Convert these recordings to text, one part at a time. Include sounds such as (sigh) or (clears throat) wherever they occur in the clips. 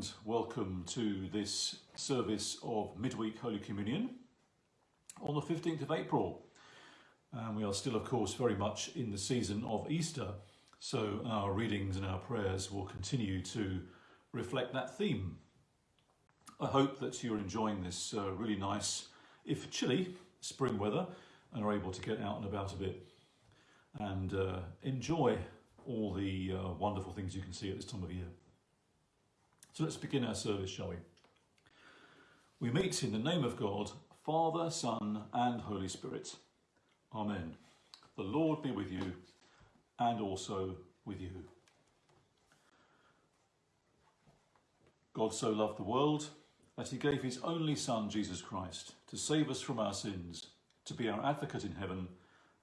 and welcome to this service of Midweek Holy Communion on the 15th of April. And we are still, of course, very much in the season of Easter, so our readings and our prayers will continue to reflect that theme. I hope that you're enjoying this uh, really nice, if chilly, spring weather and are able to get out and about a bit and uh, enjoy all the uh, wonderful things you can see at this time of year. So let's begin our service, shall we? We meet in the name of God, Father, Son, and Holy Spirit. Amen. The Lord be with you and also with you. God so loved the world that he gave his only Son, Jesus Christ, to save us from our sins, to be our advocate in heaven,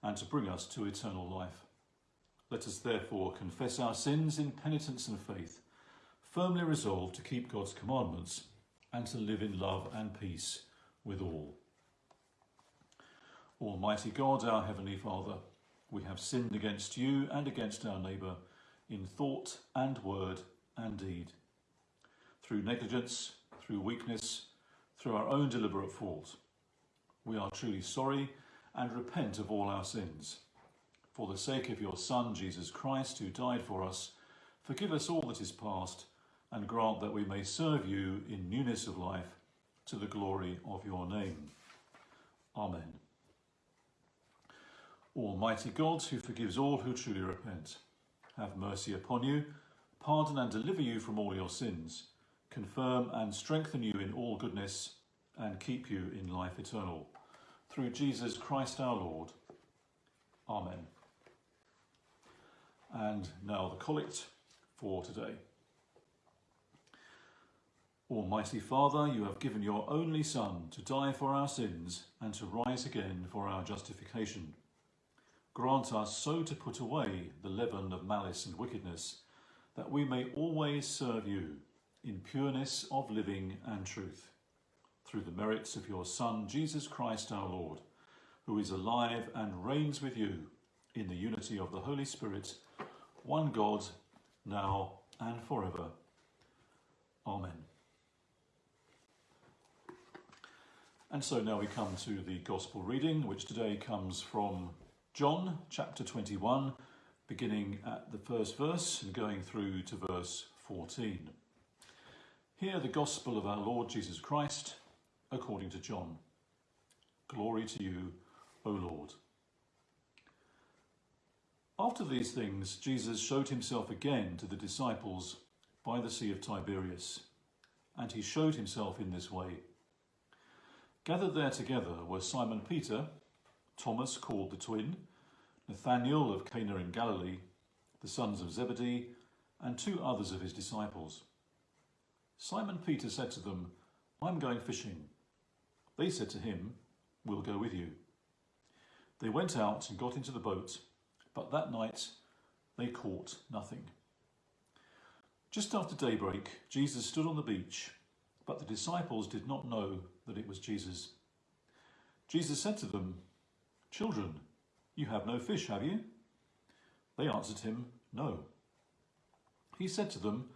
and to bring us to eternal life. Let us therefore confess our sins in penitence and faith firmly resolved to keep God's commandments and to live in love and peace with all. Almighty God, our Heavenly Father, we have sinned against you and against our neighbour in thought and word and deed. Through negligence, through weakness, through our own deliberate fault. We are truly sorry and repent of all our sins. For the sake of your Son, Jesus Christ, who died for us, forgive us all that is past and grant that we may serve you in newness of life to the glory of your name. Amen. Almighty God, who forgives all who truly repent, have mercy upon you, pardon and deliver you from all your sins, confirm and strengthen you in all goodness, and keep you in life eternal. Through Jesus Christ our Lord. Amen. And now the collect for today. Almighty Father, you have given your only Son to die for our sins and to rise again for our justification. Grant us so to put away the leaven of malice and wickedness, that we may always serve you in pureness of living and truth. Through the merits of your Son, Jesus Christ our Lord, who is alive and reigns with you in the unity of the Holy Spirit, one God, now and forever. Amen. And so now we come to the Gospel reading, which today comes from John chapter 21, beginning at the first verse and going through to verse 14. Hear the Gospel of our Lord Jesus Christ according to John. Glory to you, O Lord. After these things, Jesus showed himself again to the disciples by the Sea of Tiberias, and he showed himself in this way. Gathered there together were Simon Peter, Thomas called the twin, Nathanael of Cana in Galilee, the sons of Zebedee, and two others of his disciples. Simon Peter said to them, I'm going fishing. They said to him, We'll go with you. They went out and got into the boat, but that night they caught nothing. Just after daybreak, Jesus stood on the beach but the disciples did not know that it was Jesus. Jesus said to them, Children, you have no fish, have you? They answered him, No. He said to them,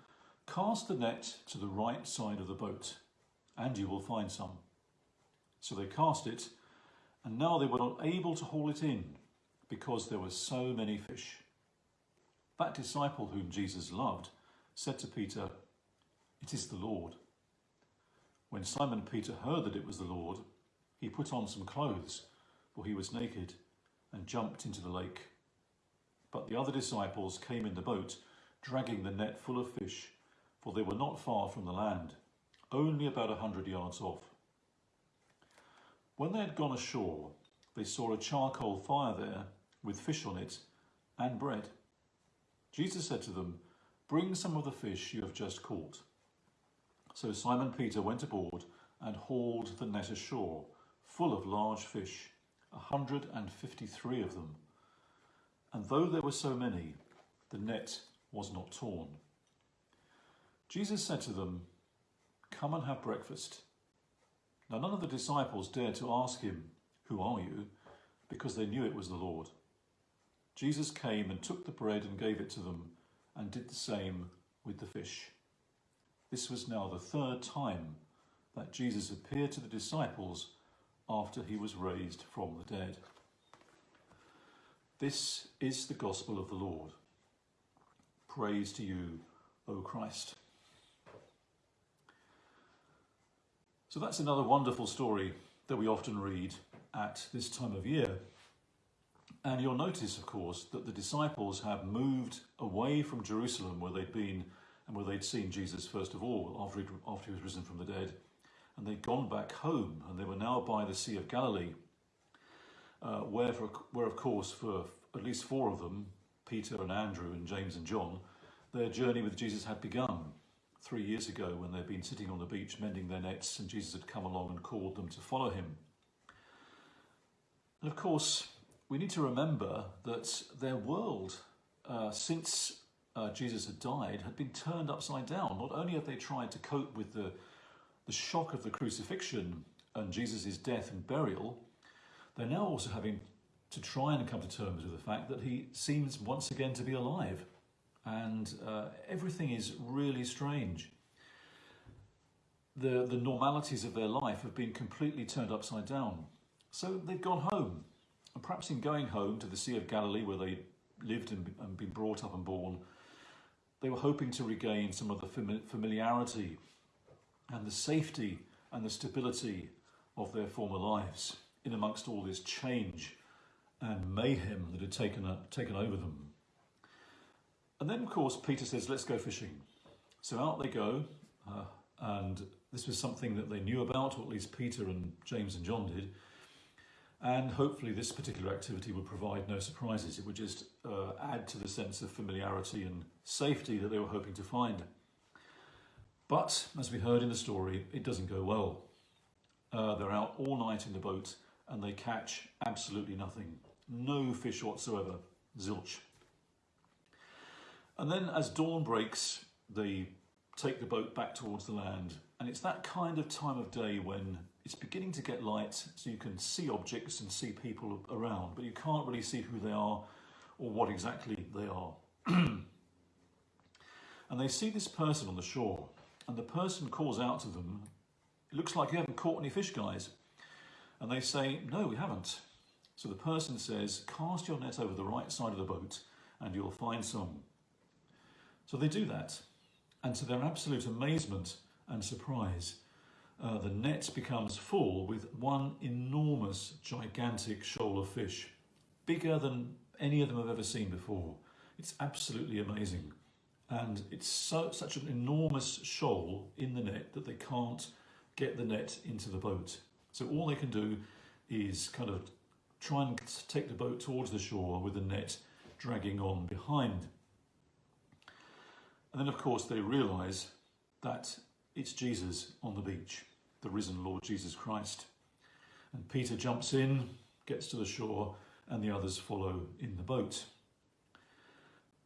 Cast the net to the right side of the boat, and you will find some. So they cast it, and now they were not able to haul it in, because there were so many fish. That disciple whom Jesus loved said to Peter, It is the Lord. When Simon Peter heard that it was the Lord, he put on some clothes, for he was naked, and jumped into the lake. But the other disciples came in the boat, dragging the net full of fish, for they were not far from the land, only about a hundred yards off. When they had gone ashore, they saw a charcoal fire there, with fish on it, and bread. Jesus said to them, Bring some of the fish you have just caught. So Simon Peter went aboard and hauled the net ashore, full of large fish, a hundred and fifty-three of them. And though there were so many, the net was not torn. Jesus said to them, Come and have breakfast. Now none of the disciples dared to ask him, Who are you? because they knew it was the Lord. Jesus came and took the bread and gave it to them, and did the same with the fish. This was now the third time that Jesus appeared to the disciples after he was raised from the dead. This is the gospel of the Lord. Praise to you, O Christ. So that's another wonderful story that we often read at this time of year. And you'll notice, of course, that the disciples have moved away from Jerusalem where they'd been and where they'd seen Jesus first of all after after he was risen from the dead. And they'd gone back home and they were now by the Sea of Galilee, uh, where, for, where, of course, for at least four of them, Peter and Andrew and James and John, their journey with Jesus had begun three years ago when they'd been sitting on the beach mending their nets and Jesus had come along and called them to follow him. And of course, we need to remember that their world, uh, since uh, Jesus had died, had been turned upside down. Not only have they tried to cope with the, the shock of the crucifixion and Jesus' death and burial, they're now also having to try and come to terms with the fact that he seems once again to be alive. And uh, everything is really strange. The, the normalities of their life have been completely turned upside down. So they've gone home. And perhaps in going home to the Sea of Galilee, where they lived and, and been brought up and born, they were hoping to regain some of the familiarity and the safety and the stability of their former lives in amongst all this change and mayhem that had taken, uh, taken over them. And then, of course, Peter says, let's go fishing. So out they go, uh, and this was something that they knew about, or at least Peter and James and John did. And hopefully this particular activity would provide no surprises. It would just uh, add to the sense of familiarity and safety that they were hoping to find. But, as we heard in the story, it doesn't go well. Uh, they're out all night in the boat and they catch absolutely nothing. No fish whatsoever. Zilch. And then as dawn breaks, they take the boat back towards the land. And it's that kind of time of day when it's beginning to get light so you can see objects and see people around, but you can't really see who they are or what exactly they are. (clears throat) and they see this person on the shore and the person calls out to them, it looks like you haven't caught any fish guys. And they say, no, we haven't. So the person says, cast your net over the right side of the boat and you'll find some. So they do that. And to their absolute amazement and surprise, uh, the net becomes full with one enormous, gigantic shoal of fish, bigger than any of them I've ever seen before. It's absolutely amazing. And it's so, such an enormous shoal in the net that they can't get the net into the boat. So all they can do is kind of try and take the boat towards the shore with the net dragging on behind. And then, of course, they realise that it's Jesus on the beach the risen Lord Jesus Christ. And Peter jumps in, gets to the shore, and the others follow in the boat.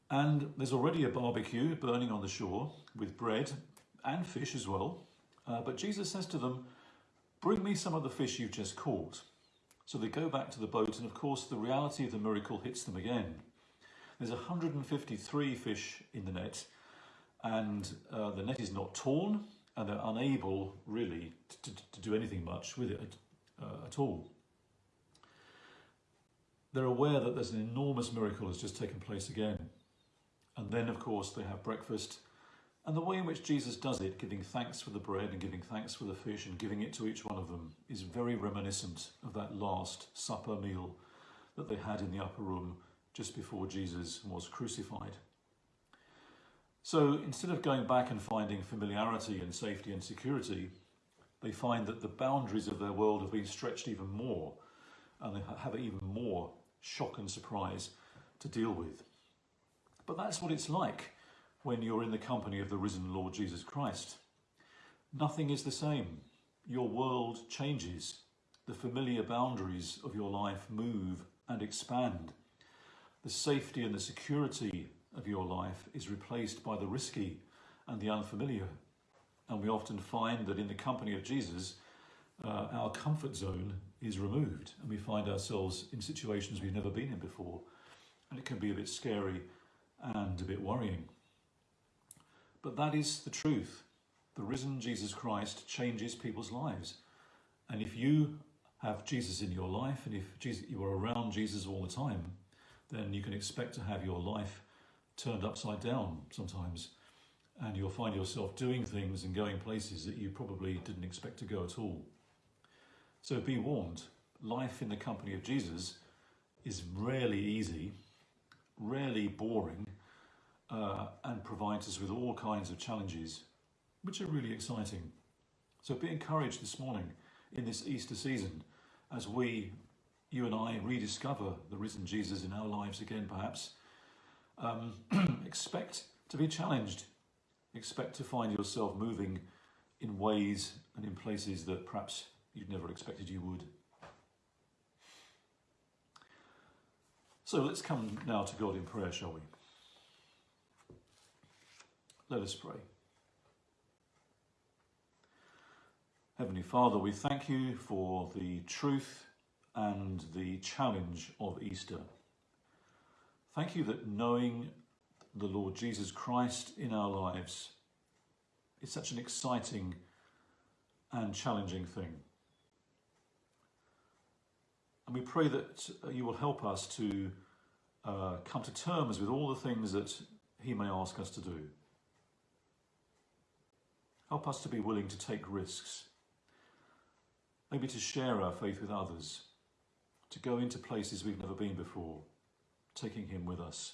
And there's already a barbecue burning on the shore with bread and fish as well. Uh, but Jesus says to them, Bring me some of the fish you've just caught. So they go back to the boat, and of course, the reality of the miracle hits them again. There's 153 fish in the net, and uh, the net is not torn, and they're unable really to, to do anything much with it uh, at all. They're aware that there's an enormous miracle has just taken place again. And then, of course, they have breakfast. And the way in which Jesus does it, giving thanks for the bread and giving thanks for the fish and giving it to each one of them, is very reminiscent of that last supper meal that they had in the upper room just before Jesus was crucified. So instead of going back and finding familiarity and safety and security, they find that the boundaries of their world have been stretched even more and they have even more shock and surprise to deal with. But that's what it's like when you're in the company of the risen Lord Jesus Christ. Nothing is the same. Your world changes. The familiar boundaries of your life move and expand. The safety and the security of your life is replaced by the risky and the unfamiliar. And we often find that in the company of Jesus, uh, our comfort zone is removed and we find ourselves in situations we've never been in before. And it can be a bit scary and a bit worrying. But that is the truth. the risen Jesus Christ changes people's lives. And if you have Jesus in your life and if Jesus, you are around Jesus all the time, then you can expect to have your life turned upside down sometimes. And you'll find yourself doing things and going places that you probably didn't expect to go at all. So be warned, life in the company of Jesus is rarely easy, rarely boring, uh, and provides us with all kinds of challenges, which are really exciting. So be encouraged this morning in this Easter season as we, you and I, rediscover the risen Jesus in our lives again, perhaps. Um, (clears throat) expect to be challenged. Expect to find yourself moving in ways and in places that perhaps you'd never expected you would. So let's come now to God in prayer, shall we? Let us pray. Heavenly Father, we thank you for the truth and the challenge of Easter. Thank you that knowing the Lord Jesus Christ in our lives is such an exciting and challenging thing. And we pray that you will help us to uh, come to terms with all the things that he may ask us to do. Help us to be willing to take risks, maybe to share our faith with others, to go into places we've never been before, taking him with us.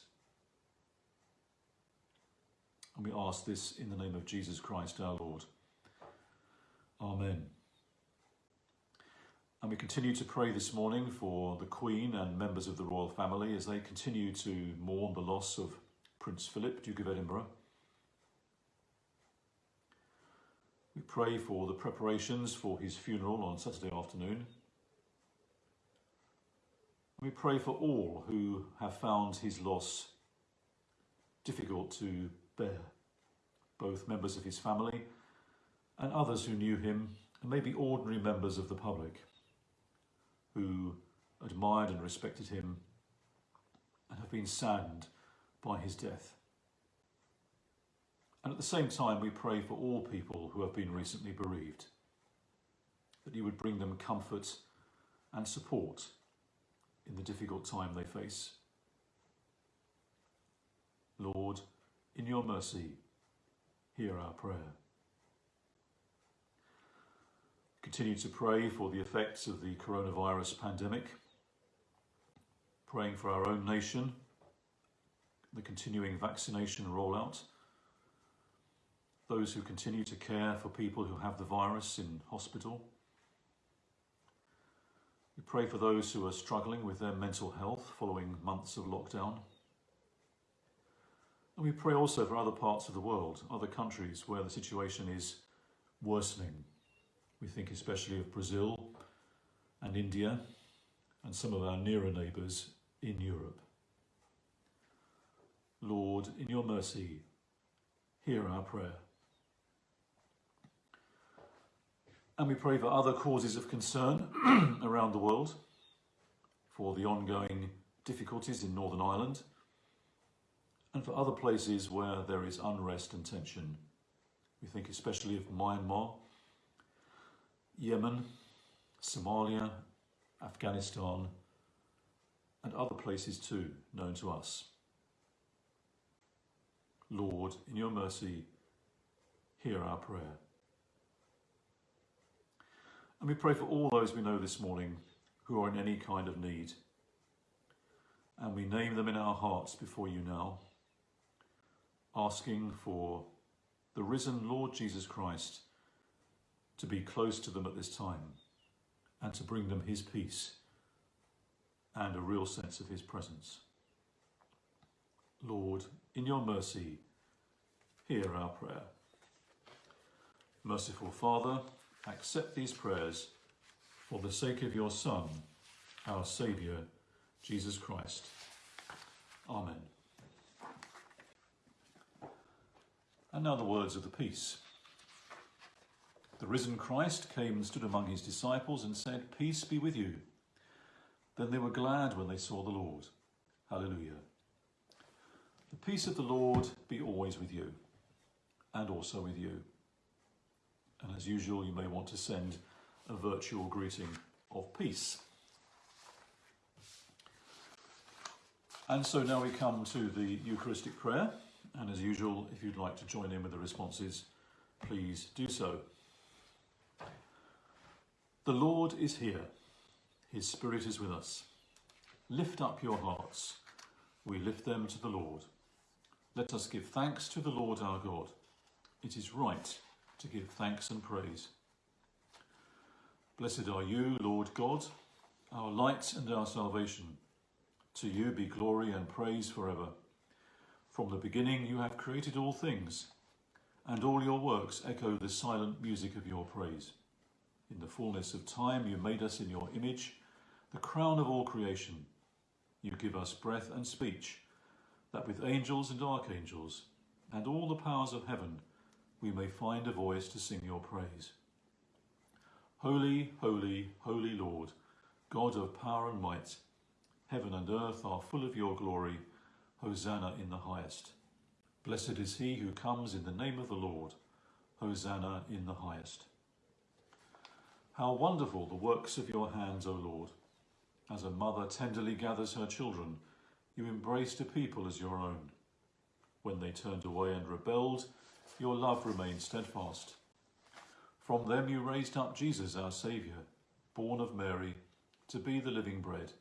And we ask this in the name of Jesus Christ our Lord. Amen. And we continue to pray this morning for the Queen and members of the royal family as they continue to mourn the loss of Prince Philip, Duke of Edinburgh. We pray for the preparations for his funeral on Saturday afternoon. We pray for all who have found his loss difficult to bear, both members of his family and others who knew him, and maybe ordinary members of the public who admired and respected him and have been saddened by his death. And at the same time, we pray for all people who have been recently bereaved, that you would bring them comfort and support in the difficult time they face. Lord, in your mercy, hear our prayer. Continue to pray for the effects of the coronavirus pandemic, praying for our own nation, the continuing vaccination rollout, those who continue to care for people who have the virus in hospital. We pray for those who are struggling with their mental health following months of lockdown. And we pray also for other parts of the world, other countries where the situation is worsening. We think especially of Brazil and India and some of our nearer neighbours in Europe. Lord, in your mercy, hear our prayer. And we pray for other causes of concern (clears throat) around the world, for the ongoing difficulties in Northern Ireland, and for other places where there is unrest and tension. We think especially of Myanmar, Yemen, Somalia, Afghanistan, and other places too known to us. Lord, in your mercy, hear our prayer. And we pray for all those we know this morning who are in any kind of need. And we name them in our hearts before you now, asking for the risen Lord Jesus Christ to be close to them at this time and to bring them his peace and a real sense of his presence. Lord, in your mercy, hear our prayer. Merciful Father, accept these prayers for the sake of your Son, our Saviour, Jesus Christ. Amen. And now the words of the peace. The risen Christ came and stood among his disciples and said, Peace be with you. Then they were glad when they saw the Lord. Hallelujah. The peace of the Lord be always with you, and also with you. And as usual, you may want to send a virtual greeting of peace. And so now we come to the Eucharistic prayer. And as usual, if you'd like to join in with the responses, please do so. The Lord is here. His Spirit is with us. Lift up your hearts. We lift them to the Lord. Let us give thanks to the Lord our God. It is right to give thanks and praise. Blessed are you, Lord God, our light and our salvation. To you be glory and praise forever. From the beginning you have created all things, and all your works echo the silent music of your praise. In the fullness of time you made us in your image, the crown of all creation. You give us breath and speech, that with angels and archangels, and all the powers of heaven, we may find a voice to sing your praise. Holy, holy, holy Lord, God of power and might, heaven and earth are full of your glory. Hosanna in the highest. Blessed is he who comes in the name of the Lord. Hosanna in the highest. How wonderful the works of your hands, O Lord. As a mother tenderly gathers her children, you embraced a people as your own. When they turned away and rebelled, your love remained steadfast. From them you raised up Jesus, our Saviour, born of Mary, to be the living bread,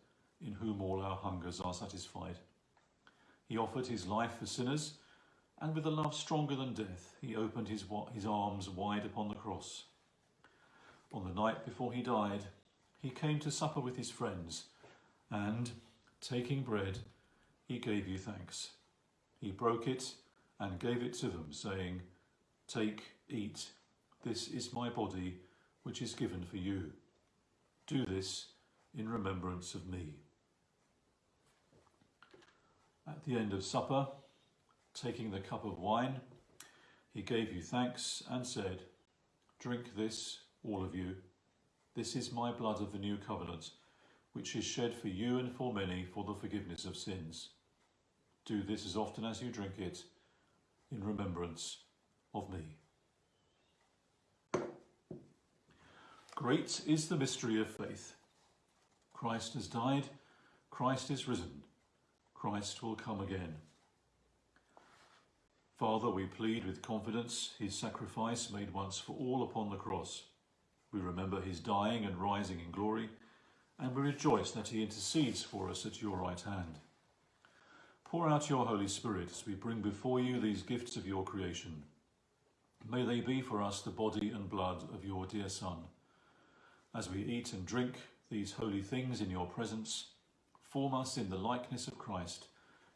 in whom all our hungers are satisfied. He offered his life for sinners, and with a love stronger than death, he opened his, his arms wide upon the cross. On the night before he died, he came to supper with his friends, and, taking bread, he gave you thanks. He broke it and gave it to them, saying, Take, eat, this is my body, which is given for you. Do this in remembrance of me. At the end of supper, taking the cup of wine, he gave you thanks and said, Drink this, all of you. This is my blood of the new covenant, which is shed for you and for many for the forgiveness of sins. Do this as often as you drink it in remembrance of me. Great is the mystery of faith. Christ has died, Christ is risen, Christ will come again. Father, we plead with confidence his sacrifice made once for all upon the cross we remember his dying and rising in glory, and we rejoice that he intercedes for us at your right hand. Pour out your Holy Spirit as we bring before you these gifts of your creation. May they be for us the body and blood of your dear Son. As we eat and drink these holy things in your presence, form us in the likeness of Christ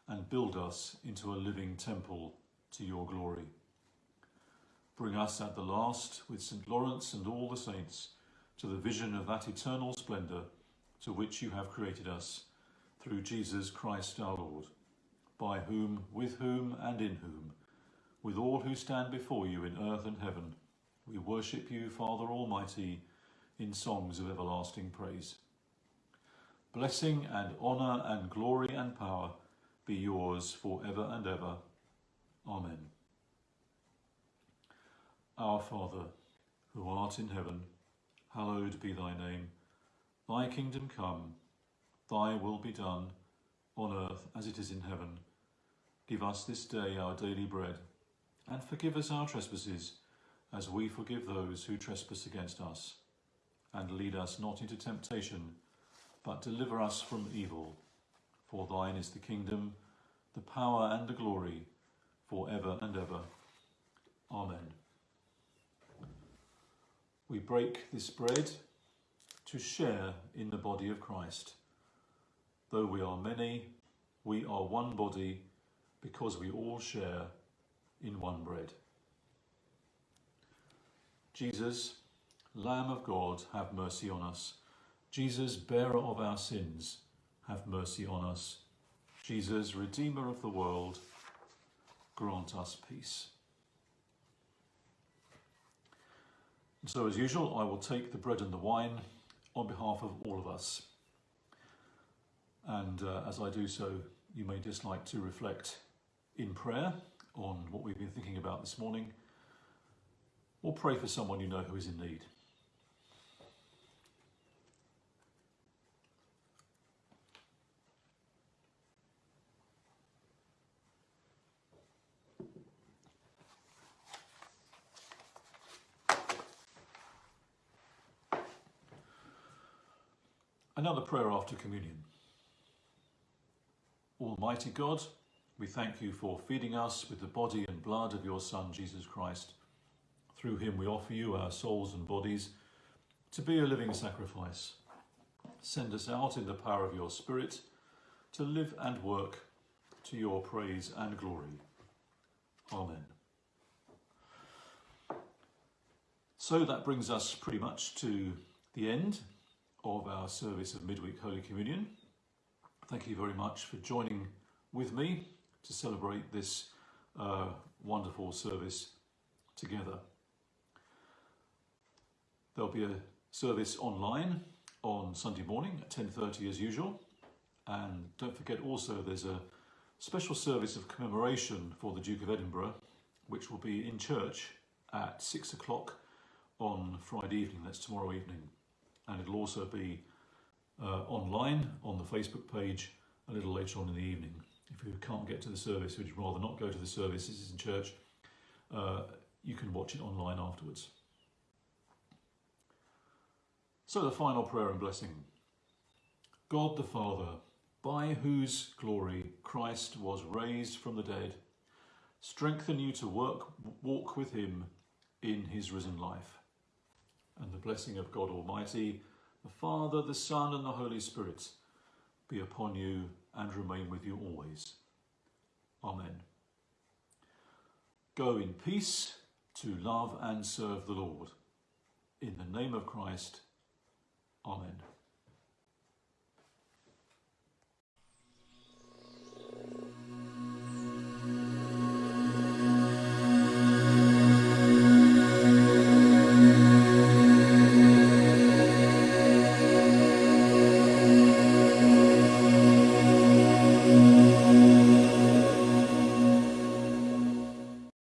and build us into a living temple to your glory. Bring us at the last, with St. Lawrence and all the saints, to the vision of that eternal splendour to which you have created us, through Jesus Christ our Lord, by whom, with whom, and in whom, with all who stand before you in earth and heaven, we worship you, Father Almighty, in songs of everlasting praise. Blessing and honour and glory and power be yours for ever and ever. Amen. Our Father, who art in heaven, hallowed be thy name. Thy kingdom come, thy will be done, on earth as it is in heaven. Give us this day our daily bread, and forgive us our trespasses, as we forgive those who trespass against us. And lead us not into temptation, but deliver us from evil. For thine is the kingdom, the power and the glory, for ever and ever. Amen we break this bread to share in the body of Christ. Though we are many, we are one body because we all share in one bread. Jesus, Lamb of God, have mercy on us. Jesus, bearer of our sins, have mercy on us. Jesus, Redeemer of the world, grant us peace. So as usual, I will take the bread and the wine on behalf of all of us. And uh, as I do so, you may just like to reflect in prayer on what we've been thinking about this morning. or pray for someone you know who is in need. Another prayer after communion. Almighty God, we thank you for feeding us with the body and blood of your Son, Jesus Christ. Through him we offer you our souls and bodies to be a living sacrifice. Send us out in the power of your Spirit to live and work to your praise and glory. Amen. So that brings us pretty much to the end of our service of Midweek Holy Communion. Thank you very much for joining with me to celebrate this uh, wonderful service together. There'll be a service online on Sunday morning at 10.30 as usual. And don't forget also there's a special service of commemoration for the Duke of Edinburgh, which will be in church at six o'clock on Friday evening, that's tomorrow evening and it'll also be online on the Facebook page a little later on in the evening. If you can't get to the service, would you rather not go to the service, this is in church, uh, you can watch it online afterwards. So the final prayer and blessing. God the Father, by whose glory Christ was raised from the dead, strengthen you to work, walk with him in his risen life and the blessing of God Almighty, the Father, the Son, and the Holy Spirit be upon you and remain with you always. Amen. Go in peace to love and serve the Lord. In the name of Christ, Amen.